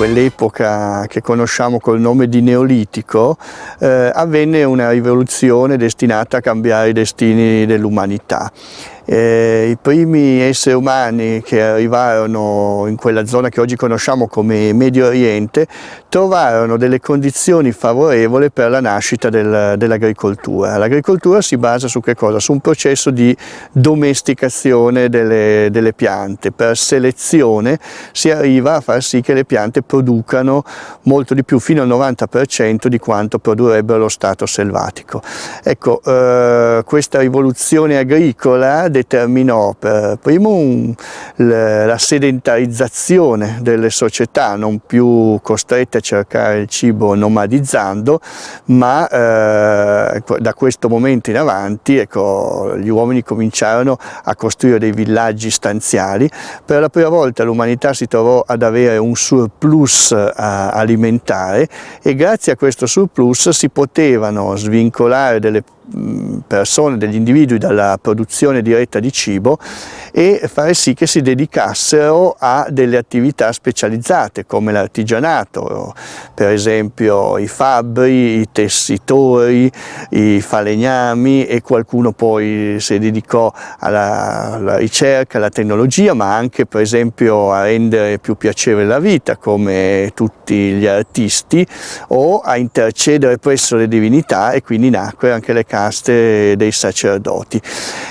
quell'epoca che conosciamo col nome di Neolitico, eh, avvenne una rivoluzione destinata a cambiare i destini dell'umanità. Eh, I primi esseri umani che arrivarono in quella zona che oggi conosciamo come Medio Oriente trovarono delle condizioni favorevoli per la nascita del, dell'agricoltura. L'agricoltura si basa su? Su un processo di domesticazione delle, delle piante. Per selezione si arriva a far sì che le piante producano molto di più, fino al 90% di quanto produrrebbero lo stato selvatico. Ecco, eh, questa rivoluzione agricola determinò per primo un, la sedentarizzazione delle società, non più costrette a cercare il cibo nomadizzando, ma eh, da questo momento in avanti ecco, gli uomini cominciarono a costruire dei villaggi stanziali. Per la prima volta l'umanità si trovò ad avere un surplus eh, alimentare e grazie a questo surplus si potevano svincolare delle persone, degli individui dalla produzione diretta di cibo e fare sì che si dedicassero a delle attività specializzate come l'artigianato, per esempio i fabbri, i tessitori, i falegnami e qualcuno poi si dedicò alla, alla ricerca, alla tecnologia ma anche per esempio a rendere più piacevole la vita come tutti gli artisti o a intercedere presso le divinità e quindi nacque anche le caste dei sacerdoti.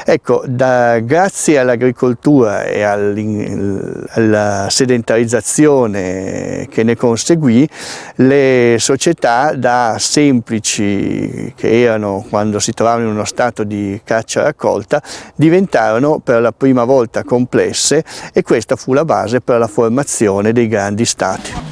Ecco, da, grazie all'agricoltura e alla sedentarizzazione che ne conseguì, le società da semplici che erano quando si trovavano in uno stato di caccia-raccolta diventarono per la prima volta complesse e questa fu la base per la formazione dei grandi stati.